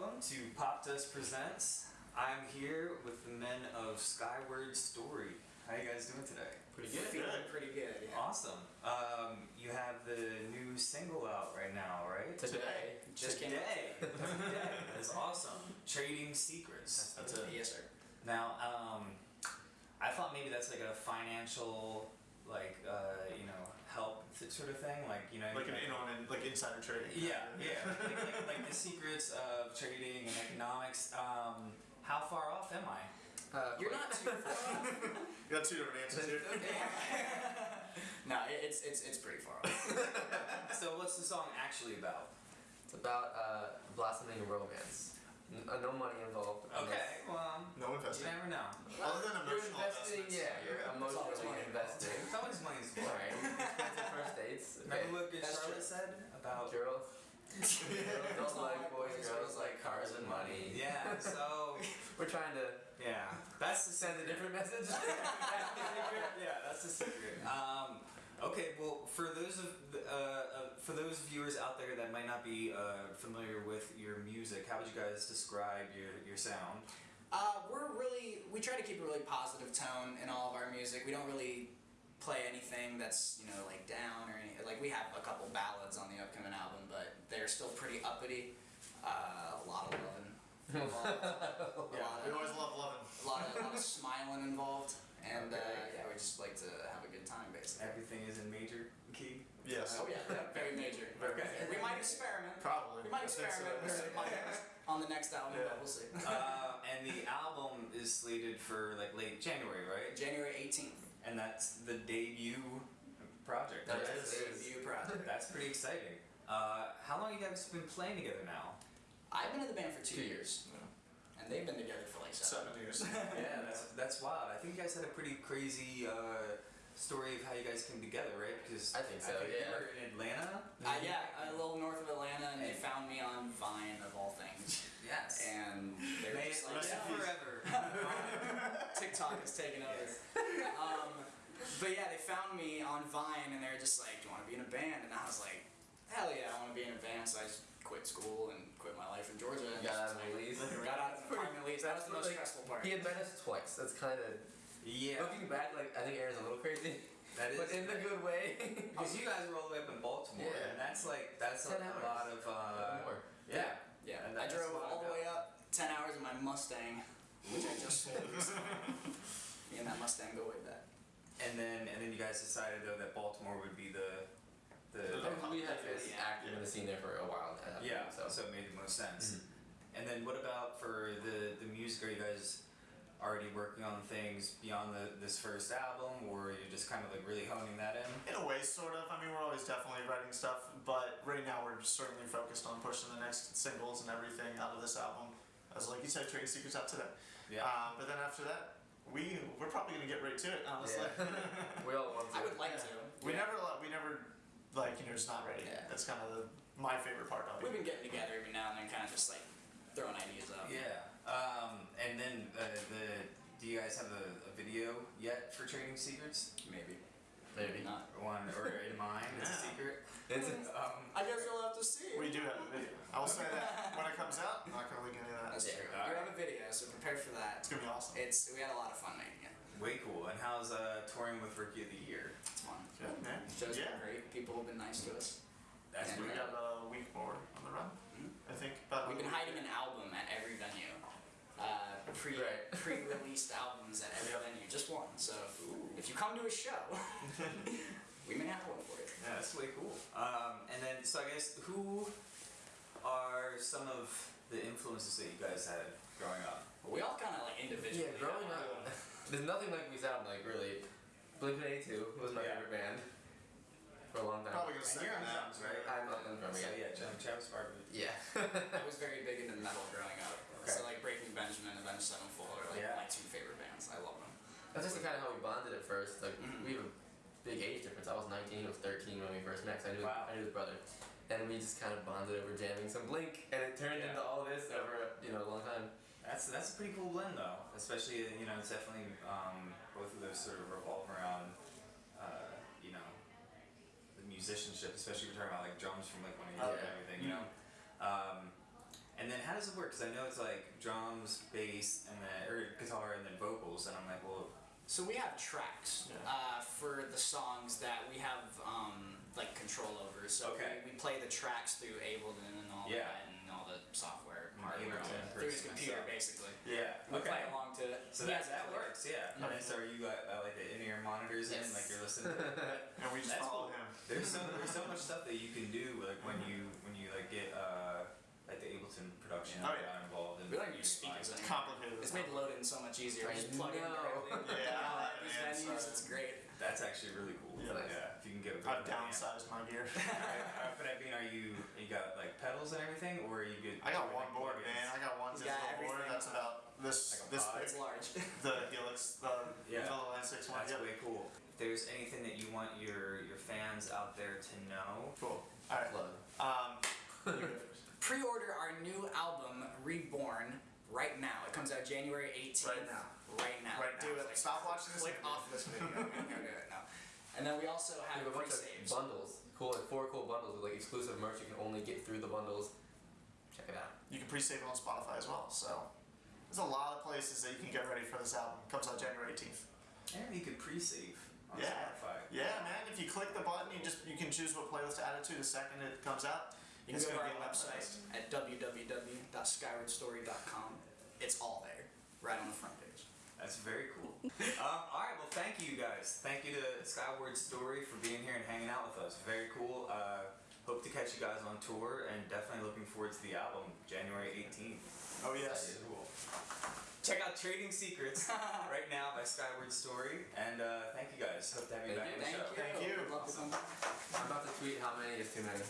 welcome to Popdust Presents. I'm here with the men of Skyward Story. How you guys doing today? Pretty good. Feeling pretty good. Yeah. Awesome. Um, you have the new single out right now, right? Today. Just came Today. Today. That's awesome. Trading Secrets. That's it. Yes, sir. Now, um, I thought maybe that's like a financial, like, uh, you know, help sort of thing. Like, you know, Like an in on in, like insider trading. Yeah, yeah. like, like, like the secrets of trading and economics. Um, how far off am I? Uh, You're not too far. You got two different answers here. no, it's it's it's pretty far off. So, what's the song actually about? It's about uh, blossoming romance. N- uh, no money involved. Okay, well, No you investing. never know. Other than You're emotional investing, investments. yeah, you're always emotionally money investing. It's always money's for. Alright, expensive first dates. Remember what Good That's Charlotte true. said about? Girls. Girls don't like boys, girls like cars and money. Yeah. So, We're trying to yeah, that's the send a different message. yeah, that's the secret. Um, okay, well, for those of uh, uh, for those viewers out there that might not be uh, familiar with your music, how would you guys describe your your sound? Uh, we're really we try to keep a really positive tone in all of our music. We don't really play anything that's you know like down or any like we have a couple ballads on the upcoming album, but they're still pretty uppity. Uh, a lot of loving. involved. a We always love loving. a lot of, a lot of smiling involved, and uh, Okay. yeah, we just like to have a good time basically. Everything is in major key. Yes. Oh yeah, yeah, very major. Okay. We might experiment. Probably. We might I think experiment with so. some on the next album, Yeah. but we'll see. uh, and the album is slated for like late January, right? January 18th. And that's the debut project. That right? is. Debut project. That's pretty exciting. Uh, how long you guys been playing together now? I've been in the band for two, Two years, years. and they've been together for like seven. Seven years. Yeah, that's that's wild. I think you guys had a pretty crazy uh, story of how you guys came together, right? Because I think so, you yeah. were in Atlanta. Uh, yeah, a little north of Atlanta, and they found me on Vine of all things, Yes. and they were May just like, yeah, forever. TikTok has taken over. Um, but yeah, they found me on Vine, and they were just like, "Do you want to be in a band?" And I was like, "Hell yeah, I want to be in a band." So I just quit school and quit my life in Georgia. And Got out of just, the like, lease. Got out of the apartment lease. That was the most Like, stressful part. He had met us twice. That's kind of yeah. looking back. Like I think Aaron's a little crazy, That is. but in the good way. Because you guys were all the way up in Baltimore, Yeah. and that's like that's a hours. lot of uh, More. yeah. Yeah, And I drove all the way up, 10 hours in my Mustang, which I just sold. Me and that Mustang go way back. And then and then you guys decided though that Baltimore would be the the And we had been Yeah. active in the scene there for a while now. yeah. So, So it made the most sense. Mm-hmm. And then what about for the the music? Are you guys already working on things beyond the this first album, or you're just kind of like really honing that in? In a way, sort of. I mean, we're always definitely writing stuff, but right now we're certainly focused on pushing the next singles and everything out of this album. As like you said, Trading Secrets out today. Yeah. Um, but then after that, we we're probably gonna get right to it. Honestly. yeah. we all want to. I would like Yeah. to. We never we never like you know just not ready. Yeah. That's kind of the, my favorite part of it. We've been getting together every now and then, kind of just like throwing ideas out. Yeah. Um, and then uh, the do you guys have a, a video yet for Trading Secrets? Maybe. Maybe. Not. One or in mind? It's a secret. It's a, Um, I guess you'll have to see. We do have a video. I will say that when it comes out, I'm not gonna leak any of that. That's Yeah. true. Alright. We have a video, so prepare for that. It's gonna be awesome. It's we had a lot of fun making it. way cool. And how's uh, touring with Rookie of the Year? It's fun. Good man. Shows yeah. been great. People have been nice to us. That's Yeah. We pretty got a week more on the run. I think. About We've been hiding an album at every venue. Uh, pre Right. pre-released albums at every venue, just one. So if you come to a show, we may have one for you. Yeah, that's way cool. Um, and then, so I guess, who are some of the influences that you guys had growing up? But we all kind of like individually. yeah, growing up, there's nothing like we sound like really. Blink 182 was my Yeah. favorite band for a long time. Probably gonna And sing you're on on that. right? I'm not from So yet. yeah, Jim Travis Barker. Yeah. I was very big into metal growing up. Okay. So like Breaking Benjamin, and Avenged Sevenfold are like Yeah. my two favorite bands. I love them. That's just kind of how we bonded at first. Like Mhm. we have a big age difference. I was 19, he was 13 when we first met. I knew Wow. I knew his brother, and we just kind of bonded over jamming some Blink, and it turned Yeah. into all this over you know a long time. That's that's a pretty cool blend though. Especially you know it's definitely um, both of those sort of revolve around uh, you know the musicianship, especially if you're talking about like drums from like one of Oh, and everything, you know. Um, And then how does it work? Because I know it's like drums, bass, and then or guitar, and then vocals. And I'm like, well, So we have tracks Yeah. uh, for the songs that we have um, like control over. So Okay. we, we play the tracks through Ableton and all Yeah. that and all the software hardware Ableton, through his computer myself. basically. yeah, We play okay. along to it. So that that works, yeah. Okay. And so are you got uh, like the in-ear monitors in, like you're listening to it? And we just That's follow cool. him. There's so there's so much stuff that you can do like when you when you like get uh like the Ableton production Oh, yeah. got involved in We don't use speakers It's anymore. complicated. It's made loading so much easier. I just plug in know. directly. Yeah, man, these venues, so- it's great. That's actually really cool. Yeah. yeah. If you can get a I've good amp. downsized my gear. But I mean, are you you got like pedals and everything, or are you good? I got one board, man. I got one He's digital board that's about this Like this pod? It's large. The Helix, the Yeah. the Line Six one. That's Yep. way cool. If there's anything that you want your your fans out there to know, Cool. All right. Plug. Um, you go first. Pre-order our new album, Reborn, right now. It comes out January 18th. Right now. Right now. Right now. Do now. it. Stop watching this Click video. off this video. Go do it now. And then we also We have have a bunch of bundles. Cool, like four cool bundles with like exclusive merch you can only get through the bundles. Check it out. You can pre-save it on Spotify as well. So there's a lot of places that you can get ready for this album. Comes out January 18th. and you can pre-save on Yeah. Spotify. Yeah, man. If you click the button, you just you can choose what playlist to add it to the second it comes out. You can go to our be on the website at www.skywardstory.com. It's all there, right on the front page. That's very cool. um, all right, well, thank you guys. Thank you to Skyward Story for being here and hanging out with us. Very cool. Uh, hope to catch you guys on tour, and definitely looking forward to the album January 18th. Oh yes. Cool. Check out Trading Secrets right now by Skyward Story, and uh, thank you guys. Hope to have you Thank back you. on the Thank show. you. Thank you. Love to come back. I'm about to tweet how many is too many.